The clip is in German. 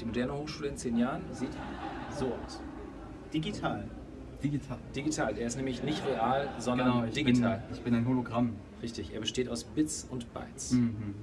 Die moderne Hochschule in zehn Jahren sieht so aus. Digital. Digital. Digital. Er ist nämlich nicht real, sondern Genau, ich digital. Bin, ich bin ein Hologramm. Richtig. Er besteht aus Bits und Bytes. Mhm, mhm.